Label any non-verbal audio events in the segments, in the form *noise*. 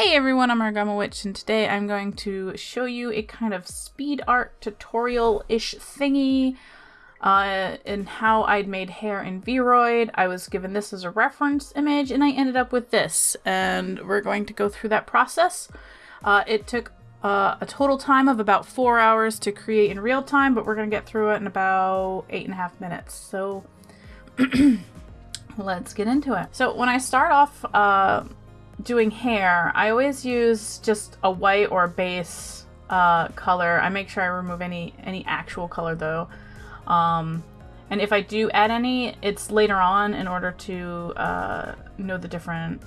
Hey everyone, I'm Argama Witch, and today I'm going to show you a kind of speed art tutorial-ish thingy uh, in how I'd made hair in Vroid. I was given this as a reference image, and I ended up with this, and we're going to go through that process. Uh, it took uh, a total time of about four hours to create in real time, but we're going to get through it in about eight and a half minutes. So *clears throat* let's get into it. So when I start off uh, doing hair, I always use just a white or base uh, color. I make sure I remove any any actual color though. Um, and if I do add any, it's later on in order to uh, know the different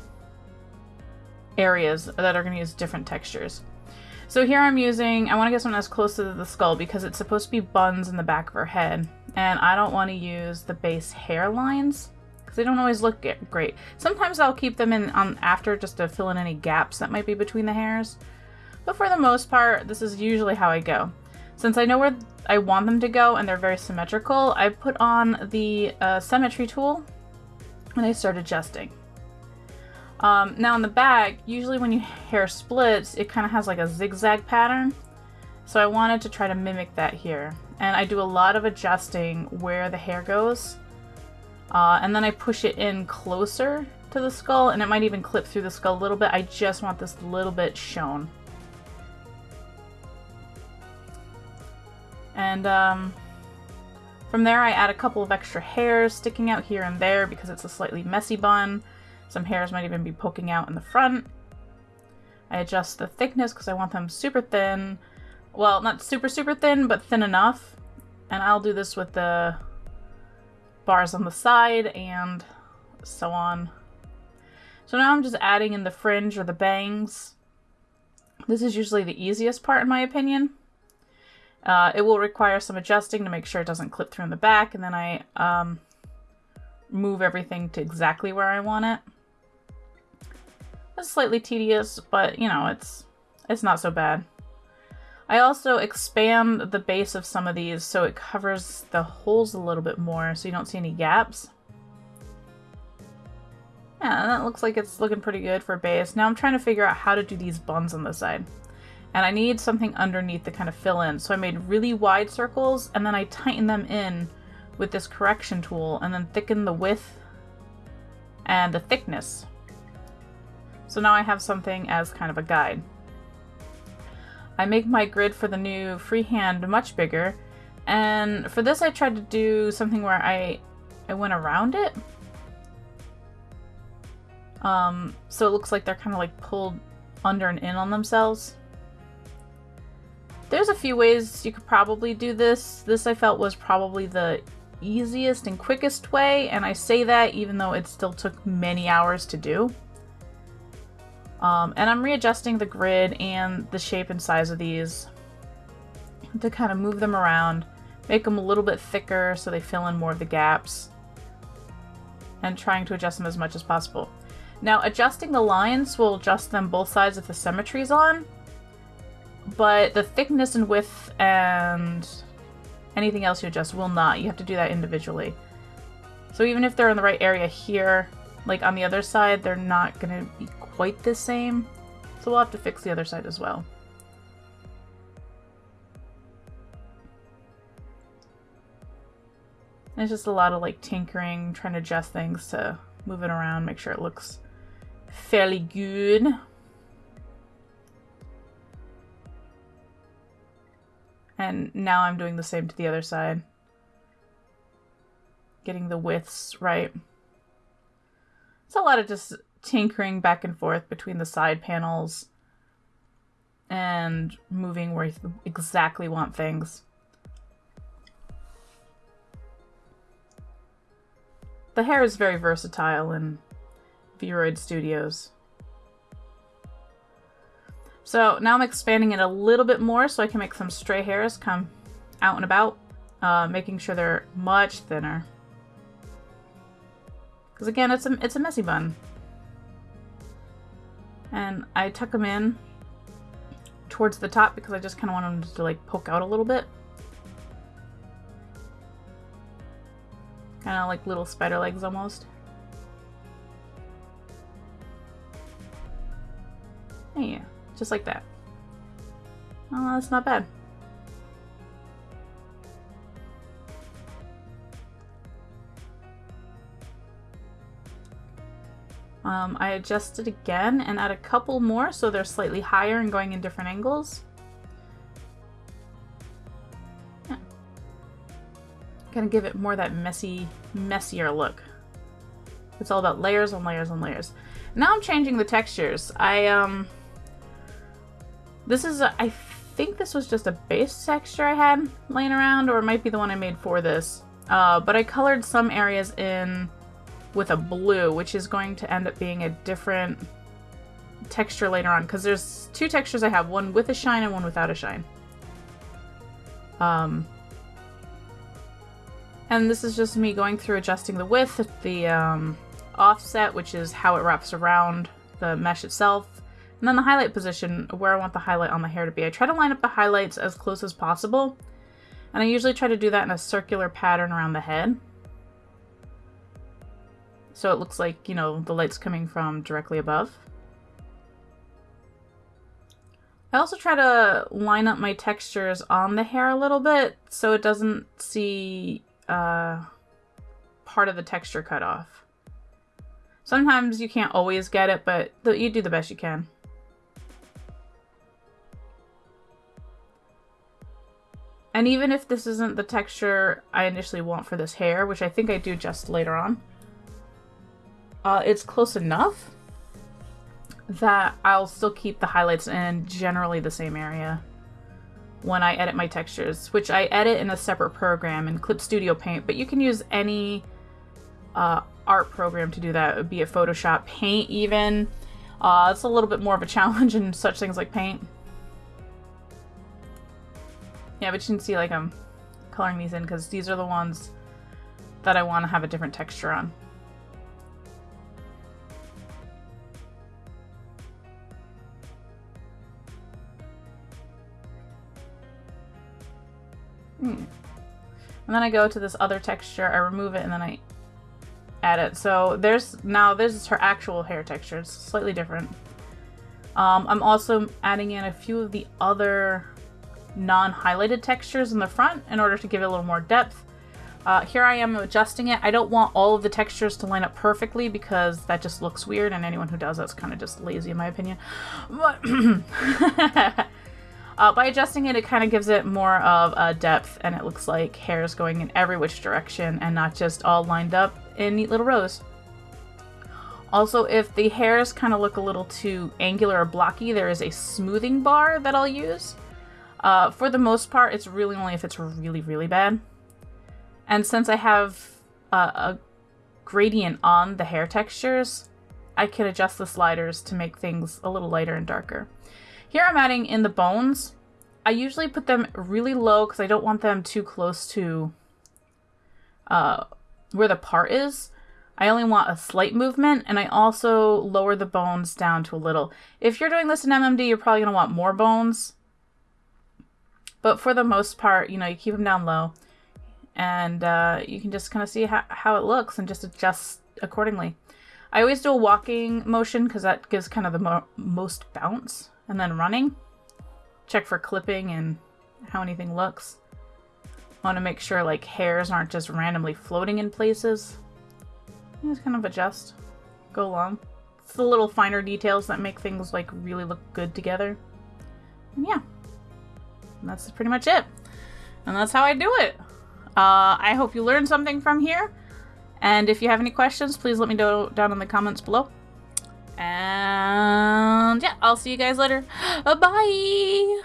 areas that are going to use different textures. So here I'm using, I want to get something as close to the skull because it's supposed to be buns in the back of her head. And I don't want to use the base hair lines because they don't always look great. Sometimes I'll keep them in on after just to fill in any gaps that might be between the hairs. But for the most part, this is usually how I go. Since I know where I want them to go and they're very symmetrical, I put on the uh, symmetry tool and I start adjusting. Um, now in the back, usually when your hair splits, it kind of has like a zigzag pattern. So I wanted to try to mimic that here. And I do a lot of adjusting where the hair goes. Uh, and then I push it in closer to the skull, and it might even clip through the skull a little bit. I just want this little bit shown. And um, from there I add a couple of extra hairs sticking out here and there because it's a slightly messy bun. Some hairs might even be poking out in the front. I adjust the thickness because I want them super thin. Well, not super, super thin, but thin enough. And I'll do this with the bars on the side and so on. So now I'm just adding in the fringe or the bangs. This is usually the easiest part in my opinion. Uh, it will require some adjusting to make sure it doesn't clip through in the back and then I um, move everything to exactly where I want it. It's slightly tedious, but you know, it's it's not so bad. I also expand the base of some of these so it covers the holes a little bit more so you don't see any gaps. Yeah, that looks like it's looking pretty good for base. Now I'm trying to figure out how to do these buns on the side. And I need something underneath to kind of fill in. So I made really wide circles and then I tighten them in with this correction tool and then thicken the width and the thickness. So now I have something as kind of a guide. I make my grid for the new freehand much bigger. And for this I tried to do something where I, I went around it. Um, so it looks like they're kind of like pulled under and in on themselves. There's a few ways you could probably do this. This I felt was probably the easiest and quickest way, and I say that even though it still took many hours to do. Um, and I'm readjusting the grid and the shape and size of these to kind of move them around, make them a little bit thicker so they fill in more of the gaps, and trying to adjust them as much as possible. Now, adjusting the lines will adjust them both sides if the symmetry is on, but the thickness and width and anything else you adjust will not. You have to do that individually. So even if they're in the right area here, like on the other side, they're not going to be quite the same. So we'll have to fix the other side as well. It's just a lot of like tinkering, trying to adjust things to move it around, make sure it looks fairly good. And now I'm doing the same to the other side. Getting the widths right. It's a lot of just tinkering back and forth between the side panels and moving where you exactly want things. The hair is very versatile in Vroid Studios. So now I'm expanding it a little bit more so I can make some stray hairs come out and about, uh, making sure they're much thinner. Because again, it's a, it's a messy bun and I tuck them in towards the top because I just kind of want them to like poke out a little bit. Kind of like little spider legs almost. Yeah, just like that. Oh, that's not bad. Um, I adjusted again and add a couple more so they're slightly higher and going in different angles. Yeah. Gonna give it more that messy, messier look. It's all about layers on layers on layers. Now I'm changing the textures. I, um... This is, a, I think this was just a base texture I had laying around, or it might be the one I made for this. Uh, but I colored some areas in with a blue, which is going to end up being a different texture later on, because there's two textures I have, one with a shine and one without a shine. Um, and this is just me going through adjusting the width, the um, offset, which is how it wraps around the mesh itself, and then the highlight position, where I want the highlight on the hair to be. I try to line up the highlights as close as possible, and I usually try to do that in a circular pattern around the head. So it looks like, you know, the light's coming from directly above. I also try to line up my textures on the hair a little bit so it doesn't see uh, part of the texture cut off. Sometimes you can't always get it, but you do the best you can. And even if this isn't the texture I initially want for this hair, which I think I do just later on, uh, it's close enough that I'll still keep the highlights in generally the same area when I edit my textures, which I edit in a separate program in Clip Studio Paint, but you can use any uh, art program to do that, It would be it Photoshop, Paint even. Uh, it's a little bit more of a *laughs* challenge in such things like Paint. Yeah, but you can see like I'm coloring these in because these are the ones that I want to have a different texture on. Hmm. And then I go to this other texture, I remove it, and then I add it. So there's now this is her actual hair texture. It's slightly different. Um, I'm also adding in a few of the other non-highlighted textures in the front in order to give it a little more depth. Uh, here I am adjusting it. I don't want all of the textures to line up perfectly because that just looks weird and anyone who does that's kind of just lazy in my opinion. But *clears throat* *laughs* Uh, by adjusting it, it kind of gives it more of a depth and it looks like hair is going in every which direction and not just all lined up in neat little rows. Also, if the hairs kind of look a little too angular or blocky, there is a smoothing bar that I'll use. Uh, for the most part, it's really only if it's really, really bad. And since I have uh, a gradient on the hair textures, I can adjust the sliders to make things a little lighter and darker. Here I'm adding in the bones. I usually put them really low because I don't want them too close to uh, where the part is. I only want a slight movement, and I also lower the bones down to a little. If you're doing this in MMD, you're probably going to want more bones. But for the most part, you know, you keep them down low. And uh, you can just kind of see how, how it looks and just adjust accordingly. I always do a walking motion because that gives kind of the mo most bounce and then running. Check for clipping and how anything looks. Want to make sure like hairs aren't just randomly floating in places. Just kind of adjust, go along. It's the little finer details that make things like really look good together. And yeah, and that's pretty much it. And that's how I do it. Uh, I hope you learned something from here. And if you have any questions, please let me know down in the comments below. And yeah, I'll see you guys later. *gasps* Bye!